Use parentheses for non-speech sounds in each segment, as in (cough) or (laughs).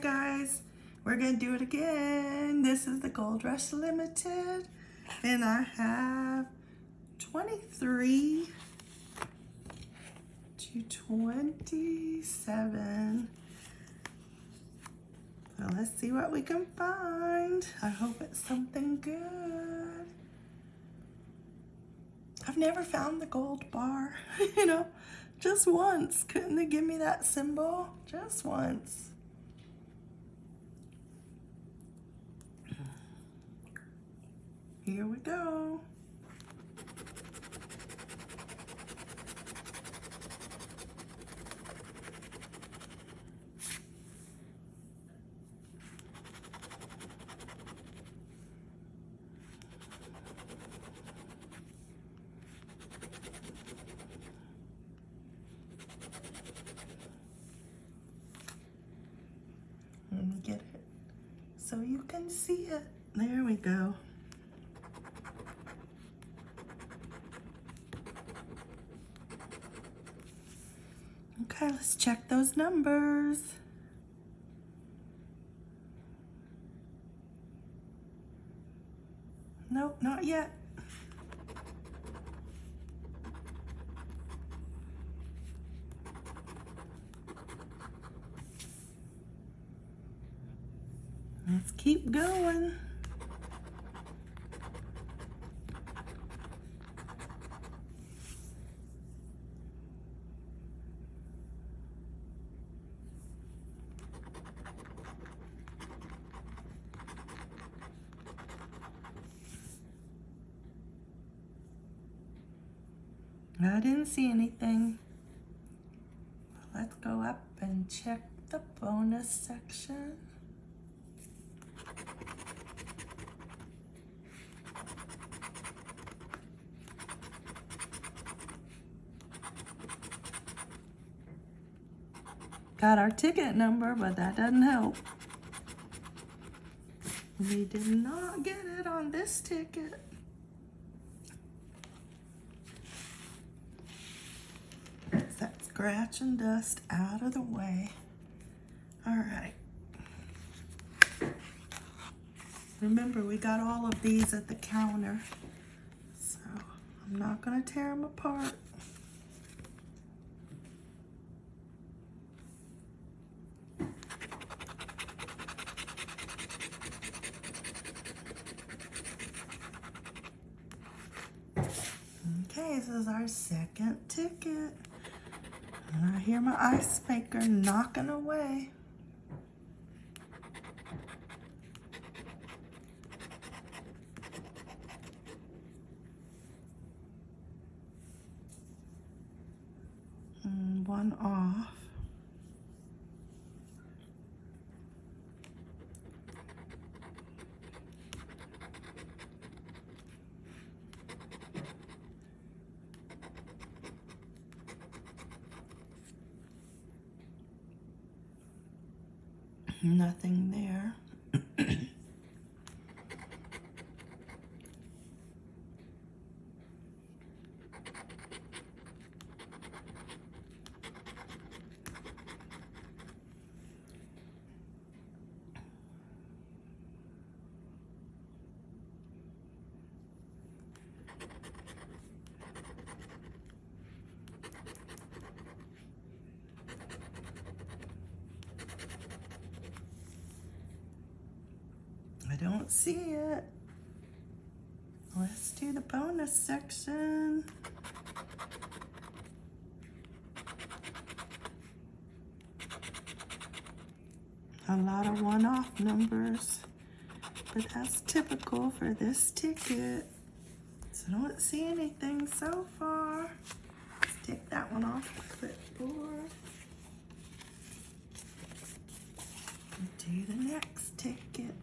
guys, we're gonna do it again. This is the Gold Rush Limited, and I have 23 to 27. So let's see what we can find. I hope it's something good. I've never found the gold bar, (laughs) you know, just once. Couldn't they give me that symbol? Just once. Here we go. Let me get it so you can see it. There we go. Okay, let's check those numbers. Nope, not yet. Let's keep going. I didn't see anything. Let's go up and check the bonus section. Got our ticket number, but that doesn't help. We did not get it on this ticket. Get that scratch and dust out of the way. All right. Remember, we got all of these at the counter, so I'm not gonna tear them apart. Okay, this is our second ticket. And I hear my ice maker knocking away. And one off. Nothing there. I don't see it. Let's do the bonus section. A lot of one-off numbers, but that's typical for this ticket. So I don't see anything so far. Let's take that one off the clipboard. Do the next ticket.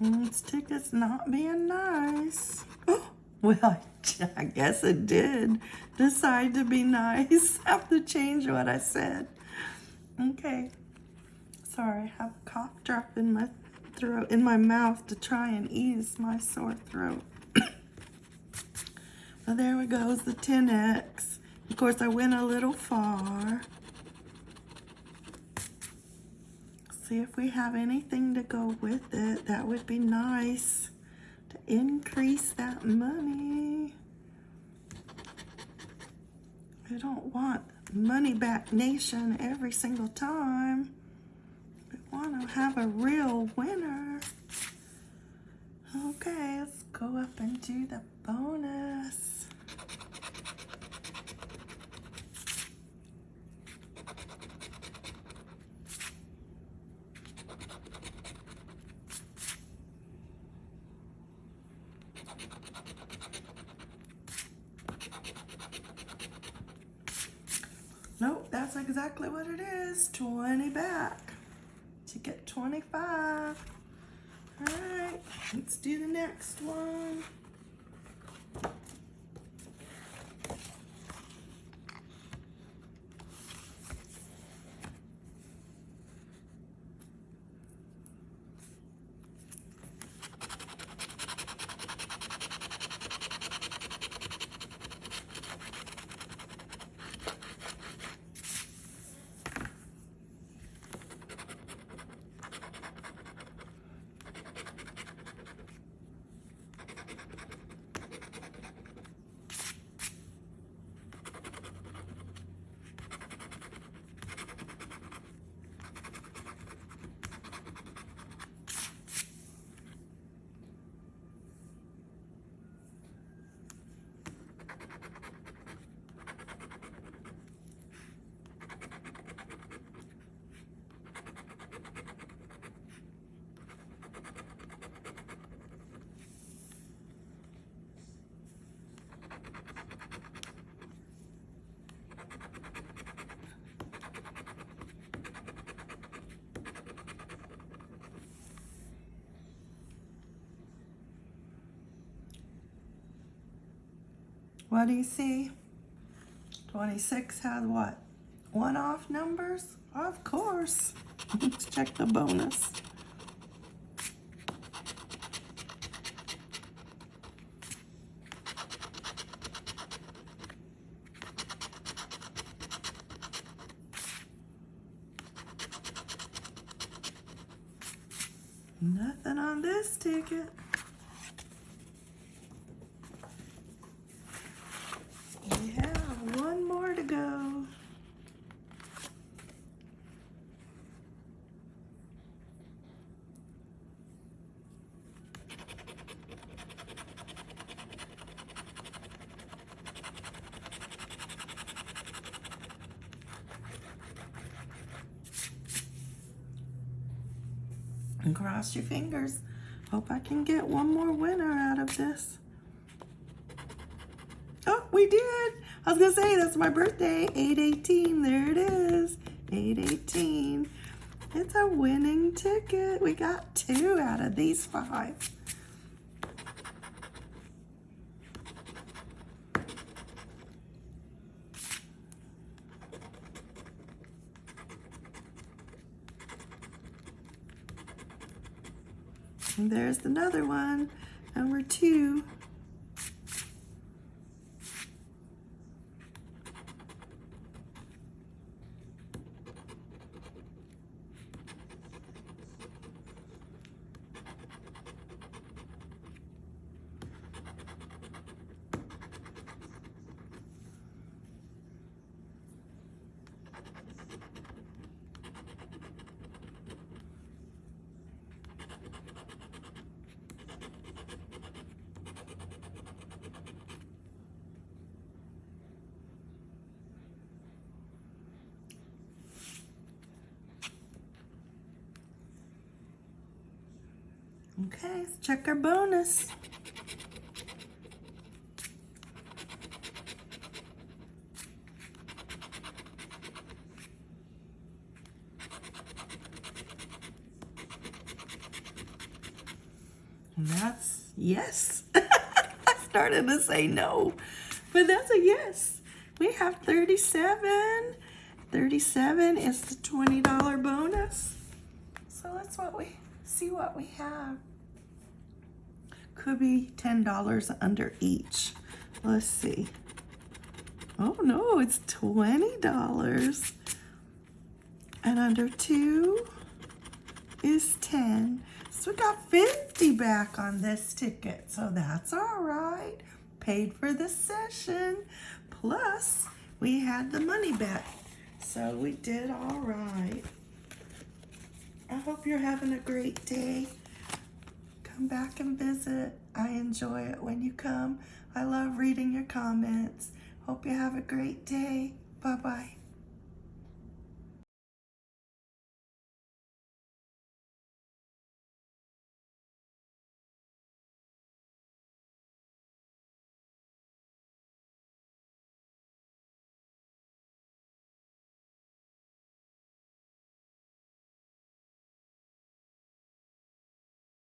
This ticket's not being nice. (gasps) Well, (laughs) I guess it did decide to be nice. (laughs) have to change what I said. Okay. Sorry, I have a cough drop in my throat, in my mouth to try and ease my sore throat. (coughs) well, there we goes the 10X. Of course, I went a little far. See if we have anything to go with it. That would be nice to increase that money. We don't want money back nation every single time. We want to have a real winner. Okay, let's go up and do the bonus. Nope, that's exactly what it is. 20 back. to get 25. Alright, let's do the next one. What do you see? 26 has what? One off numbers? Of course. Let's check the bonus. Nothing on this ticket. We have one more to go. And cross your fingers. Hope I can get one more winner out of this. Oh, we did. I was going to say, that's my birthday. 818. There it is. 818. It's a winning ticket. We got two out of these five. There's another one. Number two. Okay, let's check our bonus. And that's yes. (laughs) I started to say no, but that's a yes. We have 37. 37 is the $20 bonus. So let's what we see what we have. Could be $10 under each. Let's see. Oh no, it's $20. And under two is 10. So we got 50 back on this ticket. So that's all right. Paid for the session. Plus, we had the money back. So we did all right. I hope you're having a great day. Come back and visit. I enjoy it when you come. I love reading your comments. Hope you have a great day. Bye-bye.